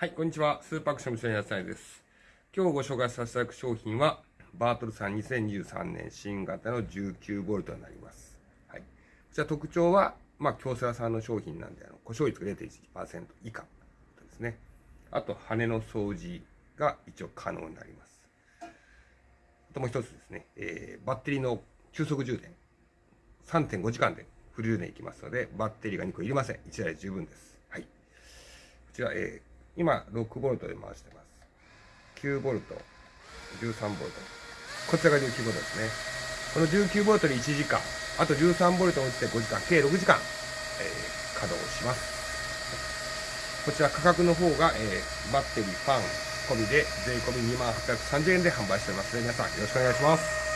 はい、こんにちは。スーパーアクションの野菜です。今日ご紹介させていただく商品は、バートルさん2023年新型の 19V になります。はい。こちら特徴は、まあ、京セラさんの商品なんで、あの、故障率が0.1%以下ですね。あと、羽の掃除が一応可能になります。あともう一つですね、えー、バッテリーの急速充電。3.5時間でフル充電いきますので、バッテリーが2個いりません。1台十分です。はい。こちら、えー今、6ボルトで回してます。9ボルト、13ボルト。こちらが19ボルトですね。この19ボルトで1時間、あと13ボルトを打って5時間、計6時間、えー、稼働します。こちら価格の方が、えー、バッテリー、ファン込みで税込み2万830円で販売しておりますので、皆さんよろしくお願いします。